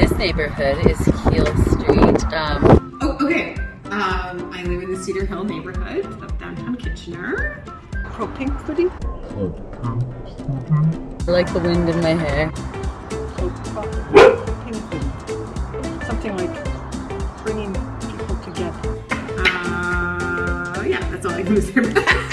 This neighborhood is Keel Street. Um, Oh, okay. Um, I live in the Cedar Hill neighborhood of downtown Kitchener. Propane pudding. I like the wind in my hair. Something like bringing people together. Uh, yeah, that's all I can say.